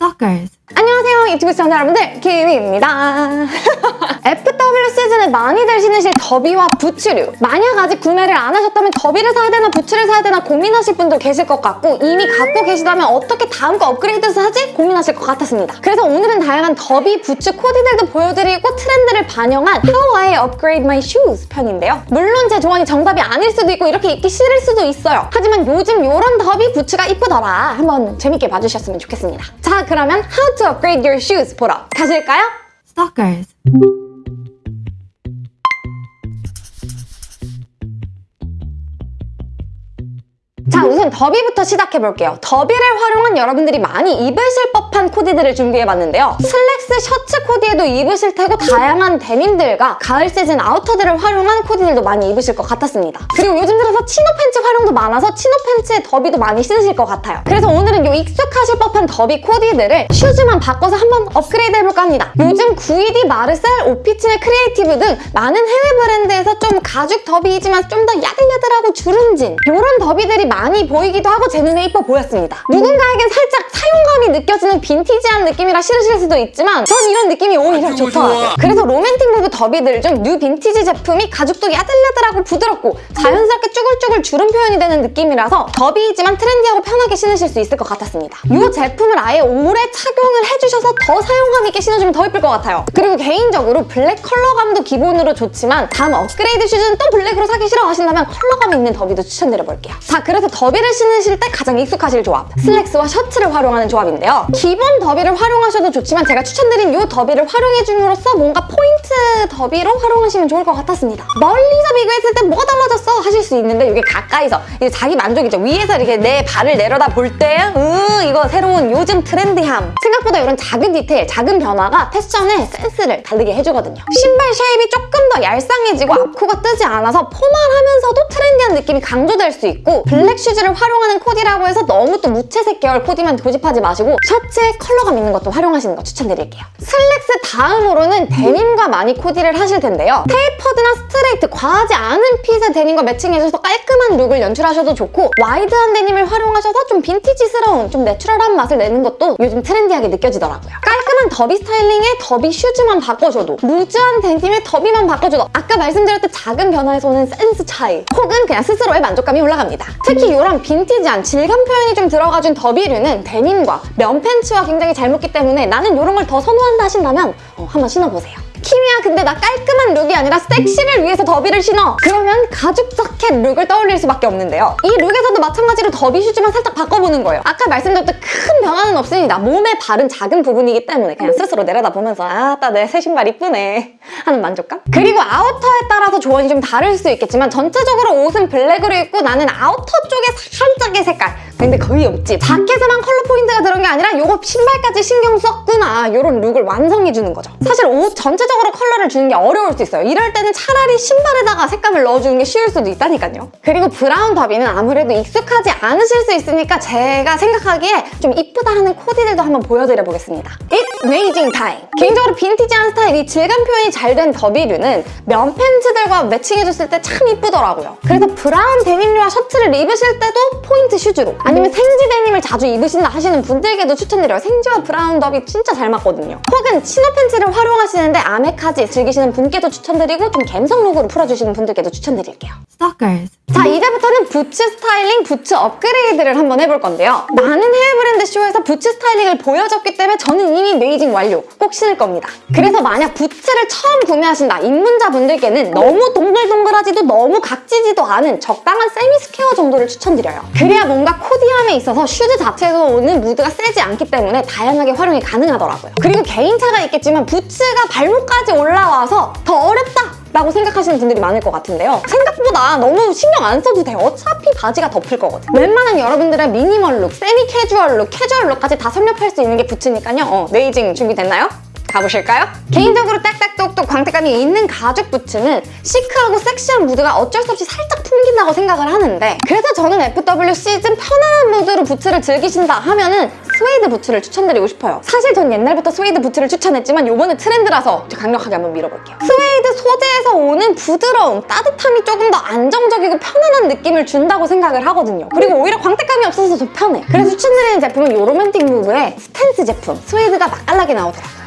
Stalkers. 안녕하세요 유튜브 시청자 여러분들 키위입니다 FW 시즌에 많이들 신으실 더비와 부츠류 만약 아직 구매를 안 하셨다면 더비를 사야 되나 부츠를 사야 되나 고민하실 분도 계실 것 같고 이미 갖고 계시다면 어떻게 다음 거 업그레이드해서 하지? 고민하실 것 같았습니다 그래서 오늘은 다양한 더비 부츠 코디들도 보여드리고 트렌드를 반영한 How I Upgrade My Shoes 편인데요 물론 제 조언이 정답이 아닐 수도 있고 이렇게 입기 싫을 수도 있어요 하지만 요즘 요런 더비 부츠가 이쁘더라 한번 재밌게 봐주셨으면 좋겠습니다 자 그러면 How to Upgrade Your Shoes 보러 가실까요? Stalkers. 자 우선 더비부터 시작해볼게요. 더비를 활용한 여러분들이 많이 입으실 법한 코디들을 준비해봤는데요. 슬랙스 셔츠 코디에도 입으실 테고 다양한 데님들과 가을 시즌 아우터들을 활용한 코디들도 많이 입으실 것 같았습니다. 그리고 요즘 들어서 chino 팬츠 활용도 많아서 chino 팬츠에 더비도 많이 신으실 것 같아요. 그래서 오늘은 요 익숙하실 법한 더비 코디들을 슈즈만 바꿔서 한번 업그레이드 해볼까 합니다. 요즘 9ED, 마르셀, 오피치네, 크리에이티브 등 많은 해외 브랜드에서 좀 가죽 더비이지만 좀 더 야들야들하고 주름진 이런 더비들이 많이 보이기도 하고 제 눈에 이뻐 보였습니다. 누군가에겐 살짝 사용감이 느껴지는 빈티지한 느낌이라 싫으실 수도 있지만 전 이런 느낌이 오히려 좋더라고요. 그래서 로맨틱 무브 더비들 중 뉴 빈티지 제품이 가죽도 야들야들하고 부드럽고 자연스럽게 쭈글쭈글 주름 표현이 되는 느낌이라서 더비이지만 트렌디하고 편하게 신으실 수 있을 것 같았습니다. 이 제품을 아예 오래 착용을 해주셔서 더 사용감 있게 신어주면 더 예쁠 것 같아요. 그리고 개인적으로 블랙 컬러감도 기본으로 좋지만 다음 업그레이드 슈즈는 또 블랙으로 사기 싫어 하신다면 컬러감 있는 더비도 추천드려볼게요. 자, 그래서 더비를 신으실 때 가장 익숙하실 조합 슬랙스와 셔츠를 활용하는 조합인데요. 기본 더비를 활용하셔도 좋지만 제가 추천드린 이 더비를 활용해줌으로써 뭔가 포인트 더비로 활용하시면 좋을 것 같았습니다. 멀리서 비교했을 때 뭐가 달라졌어? 하실 수 있는데 이게 가까이서 이게 자기 만족이죠. 위에서 이렇게 내 발을 내려다 볼 때 으, 이거 새로운 요즘 트렌디함 생각보다 이런 작은 디테일, 작은 변화가 패션의 센스를 다르게 해주거든요. 신발 shape이 조금 더 얄쌍해지고 앞코가 뜨지 않아서 포멀하면서도 트렌디한 느낌이 강조될 수 있고 블랙 슈즈를 활용하는 코디라고 해서 너무 또 무채색 계열 코디만 고집하지 마시고 셔츠에 컬러감 있는 것도 활용하시는 거 추천드릴게요. 슬랙스 다음으로는 데님과 많이 코디를 하실 텐데요. tapered나 스트레이트, 과하지 않은 핏의 데님과 매칭해줘서 깔끔한 룩을 연출하셔도 좋고 와이드한 데님을 활용하셔서 좀 빈티지스러운, 좀 내추럴한 맛을 내는 것도 요즘 트렌디하게 느껴지더라고요. 깔끔한 더비 스타일링에 더비 슈즈만 바꿔줘도 loose한 데님에 더비만 바꿔줘도 아까 말씀드렸던 작은 변화에서 오는 센스 차이 혹은 그냥 스스로의 만족감이 올라갑니다. 특히 이런 빈티지한 질감 표현이 좀 들어가준 더비류는 데님과 면 팬츠와 굉장히 잘 먹기 때문에 나는 이런 걸 더 선호한다 하신다면 어, 한번 신어보세요. 키미야 근데 나 깔끔한 룩이 아니라 섹시를 위해서 더비를 신어. 그러면 가죽 자켓 룩을 떠올릴 수밖에 없는데요. 이 룩에서도 마찬가지로 더비 슈즈만 살짝 바꿔보는 거예요. 아까 말씀드렸던 큰 변화는 없습니다 몸에 바른 작은 부분이기 때문에 그냥 스스로 내려다보면서 아따 내 새 신발 이쁘네. 하는 만족감? 그리고 아우터에 따라서 조언이 좀 다를 수 있겠지만 전체적으로 옷은 블랙으로 입고 나는 아우터 쪽에 살짝의 색깔. 근데 거의 없지. 자켓에만 컬러 포인트가 들어간 게 아니라 이거 신발까지 신경 썼구나. 이런 룩을 완성해주는 거죠. 사실 옷 전체 적으로 컬러를 주는 게 어려울 수 있어요. 이럴 때는 차라리 신발에다가 색감을 넣어주는 게 쉬울 수도 있다니까요. 그리고 브라운 더비는 아무래도 익숙하지 않으실 수 있으니까 제가 생각하기에 좀 이쁘다 하는 코디들도 한번 보여드려 보겠습니다 Aging time 개인적으로 빈티지한 스타일 이 질감 표현이 잘 된 더비류는 면 팬츠들과 매칭해줬을 때 참 이쁘더라고요 그래서 브라운 데님류와 셔츠를 입으실 때도 포인트 슈즈로 아니면 생지 데님을 자주 입으신다 하시는 분들께도 추천드려요. 생지와 브라운 더비 진짜 잘 맞거든요. 혹은 치노 팬츠를 활용하시는데 아메카지 즐기시는 분께도 추천드리고 좀 감성 룩으로 풀어주시는 분들께도 추천드릴게요. Stalkers. 자 이제부터는 부츠 스타일링, 부츠 업그레이드를 한번 해볼 건데요. 많은 해외 브랜드 쇼에서 부츠 스타일링을 보여줬기 때문에 저는 이미 aging 완료, 꼭 신을 겁니다. 그래서 만약 부츠를 처음 구매하신다 입문자분들께는 너무 동글동글하지도 너무 각지지도 않은 적당한 세미 스퀘어 정도를 추천드려요. 그래야 뭔가 코디함에 있어서 슈즈 자체에서 오는 무드가 세지 않기 때문에 다양하게 활용이 가능하더라고요. 그리고 개인차가 있겠지만 부츠가 발목까지 올라와서 더 어렵다! 라고 생각하시는 분들이 많을 것 같은데요. 생각보다 너무 신경 안 써도 돼요. 어차피 바지가 덮을 거거든. 웬만한 여러분들의 미니멀 룩, 세미 캐주얼 룩, 캐주얼 룩까지 다 섭렵할 수 있는 게 부츠니까요. 어, aging 준비됐나요? 가보실까요? 개인적으로 딱딱똑똑 광택감이 있는 가죽 부츠는 시크하고 섹시한 무드가 어쩔 수 없이 살짝 풍긴다고 생각을 하는데 그래서 저는 FW 시즌 편안한 무드로 부츠를 즐기신다 하면 은 스웨이드 부츠를 추천드리고 싶어요. 사실 전 옛날부터 스웨이드 부츠를 추천했지만 요번에 트렌드라서 강력하게 한번 밀어볼게요. 스웨이드 소재에서 오는 부드러움, 따뜻함이 조금 더 안정적이고 편안한 느낌을 준다고 생각을 하거든요. 그리고 오히려 광택감이 없어서 더 편해. 그래서 추천드리는 제품은 요 로맨틱 무브의 스탠스 제품. 스웨이드가 맛깔나게 나오더라고요.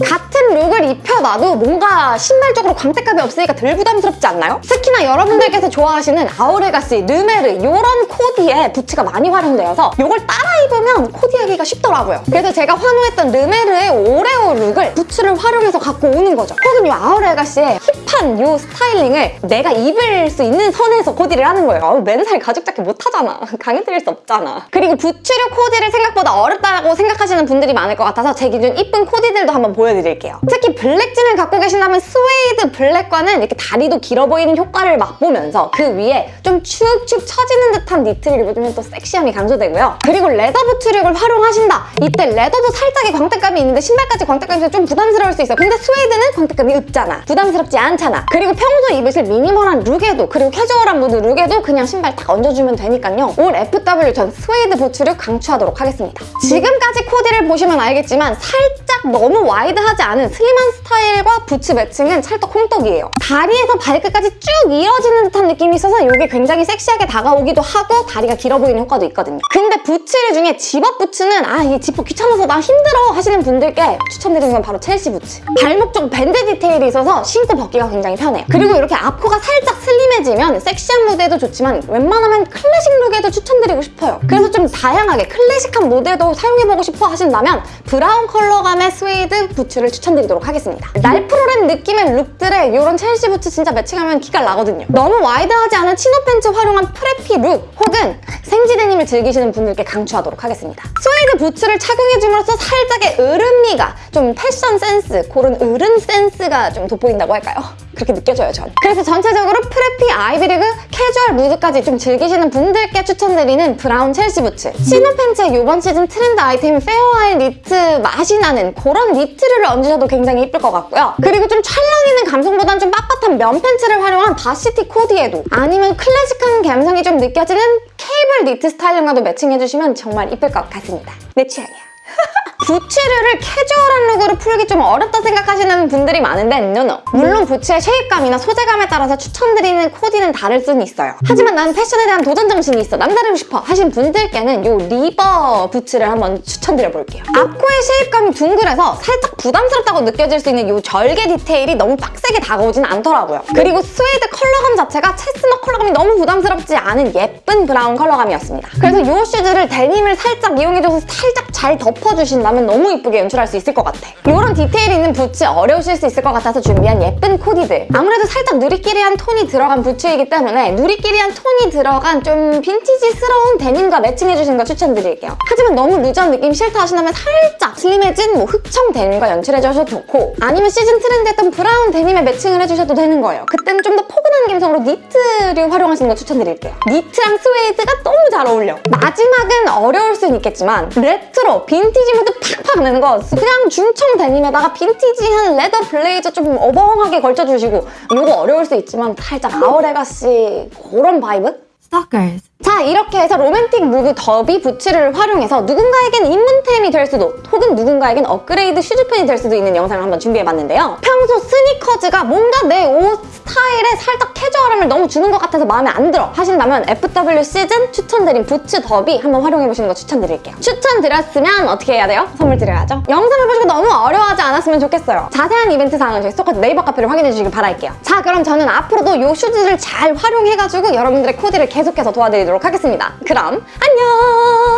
같은 룩을 입혀놔도 뭔가 신발적으로 광택감이 없으니까 덜 부담스럽지 않나요? 특히나 여러분들께서 좋아하시는 아워레가시, 르메르 이런 코디에 부츠가 많이 활용되어서 이걸 따라 입으면 코디하기가 쉽더라고요. 그래서 제가 환호했던 르메르의 오레오 룩을 부츠를 활용해서 갖고 오는 거죠. 혹은 이 아워레가시의 힙한 이 스타일링을 내가 입을 수 있는 선에서 코디를 하는 거예요. 아우, 맨살 가죽 자켓 못하잖아. 강요드릴 수 없잖아. 그리고 부츠류 코디를 생각보다 어렵다고 생각하시는 분들이 많을 것 같아서 제 기준 이쁜 코디들도 한번 보여드릴게요. 특히 블랙진을 갖고 계신다면 스웨이드 블랙과는 이렇게 다리도 길어 보이는 효과를 맛보면서 그 위에 좀 축축 처지는 듯한 니트를 입으면 또 섹시함이 강조되고요. 그리고 레더 부츠력을 활용하신다. 이때 레더도 살짝의 광택감이 있는데 신발까지 광택감이 좀 부담스러울 수 있어. 근데 스웨이드는 광택감이 없잖아. 부담스럽지 않잖아. 그리고 평소 입으실 미니멀한 룩에도 그리고 캐주얼한 무드 룩에도 그냥 신발 딱 얹어주면 되니까요. 올 FW 전 스웨이드 부츠류 강추하도록 하겠습니다. 지금까지 코디를 보시면 알겠지만 살짝 너무 wide하지 않은 슬림한 스타일과 부츠 매칭은 찰떡 콩떡이에요. 다리에서 발끝까지 쭉 이어지는 듯한 느낌이 있어서 이게 굉장히 섹시하게 다가오기도 하고 다리가 길어 보이는 효과도 있거든요. 근데 부츠류 중에 집업 부츠는 아이 집업 귀찮아서 나 힘들어 하시는 분들께 추천드리는 건 바로 첼시 부츠. 발목 쪽 밴드 디테일이 있어서 신고 벗기가 굉장히 편해요. 그리고 이렇게 앞코가 살짝 슬림해지면 섹시한 무드도 좋지만 웬만하면 클래식 룩에도 추천드리고 싶어요. 그래서 좀 다양하게 클래식한 무드도 사용해보고 싶어 하신다면 브라운 컬러감의 스웨이드 부츠를 추천드리도록 하겠습니다. 랄프로렌 느낌의 룩들에 이런 첼시 부츠 진짜 매칭하면 기가 나거든요. 너무 wide하지 않은 치노 팬츠 활용한 preppy 룩 혹은 생지 데님을 즐기시는 분들께 강추하도록 하겠습니다. 스웨이드 부츠를 착용해줌으로써 살짝의 으른미가 좀 패션 센스, 그런 으른 센스가 좀 돋보인다고 할까요? 그렇게 느껴져요, 전. 그래서 전체적으로 preppy, 아이비리그, 캐주얼 무드까지 좀 즐기시는 분들께 추천드리는 브라운 첼시 부츠. 치노 팬츠의 이번 시즌 트렌드 아이템인 Fair Isle 니트 맛이 나는 그런 니트를 얹으셔도 굉장히 예쁠 것 같고요. 그리고 좀 찰랑이는 감성보단 좀 빳빳한 면 팬츠를 활용한 varsity 코디에도 아니면 클래식한 감성이 좀 느껴지는 케이블 니트 스타일링과도 매칭해주시면 정말 이쁠 것 같습니다. 내 취향이야. 부츠류를 캐주얼한 룩으로 풀기 좀 어렵다 생각하시는 분들이 많은데 no no 물론 부츠의 shape감이나 소재감에 따라서 추천드리는 코디는 다를 수는 있어요. 하지만 난 패션에 대한 도전 정신이 있어 남다르고 싶어 하신 분들께는 이 리버 부츠를 한번 추천드려볼게요. 앞코의 shape감이 둥글해서 살짝 부담스럽다고 느껴질 수 있는 이 절개 디테일이 너무 빡세게 다가오진 않더라고요. 그리고 스웨이드 컬러감 자체가 chestnut 컬러감이 너무 부담스럽지 않은 예쁜 브라운 컬러감이었습니다. 그래서 이 슈즈를 데님을 살짝 이용해줘서 살짝 잘 덮어주신다면 너무 이쁘게 연출할 수 있을 것 같아. 이런 디테일 있는 부츠 어려우실 수 있을 것 같아서 준비한 예쁜 코디들. 아무래도 살짝 누리끼리한 톤이 들어간 부츠이기 때문에 누리끼리한 톤이 들어간 좀 빈티지스러운 데님과 매칭해주시는 거 추천드릴게요. 하지만 너무 루즈한 느낌 싫다 하신다면 살짝 슬림해진 뭐 흑청 데님과 연출해주셔도 좋고 아니면 시즌 트렌드였던 브라운 데님에 매칭을 해주셔도 되는 거예요. 그때는 좀 더 포근한 감성으로 니트를 활용하시는 거 추천드릴게요. 니트랑 스웨이드가 너무 잘 어울려. 마지막은 어려울 수는 있겠지만 레트로, 빈티지 무드 팍팍 내는 거 그냥 중청 데님에다가 빈티지한 leather 블레이저 좀 어벙하게 걸쳐주시고 이거 어려울 수 있지만 살짝 Our Legacy 그런 vibe? Stalkers. 자 이렇게 해서 로맨틱 무브 더비 부츠를 활용해서 누군가에겐 입문템이 될 수도 혹은 누군가에겐 업그레이드 슈즈템이 될 수도 있는 영상을 한번 준비해봤는데요. 평소 스니커즈가 뭔가 내옷 스타일에 살짝 캐주얼함을 너무 주는 것 같아서 마음에 안 들어 하신다면 FW 시즌 추천드린 부츠 더비 한번 활용해보시는 거 추천드릴게요. 추천드렸으면 어떻게 해야 돼요? 선물 드려야죠. 영상을 보시고 너무 어려워하지 않았으면 좋겠어요. 자세한 이벤트 사항은 저희 스토커 네이버 카페를 확인해주시길 바랄게요. 자 그럼 저는 앞으로도 이 슈즈를 잘 활용해가지고 여러분들의 코디를 계속해서 도와드리도록 하겠습니다. 그럼 안녕!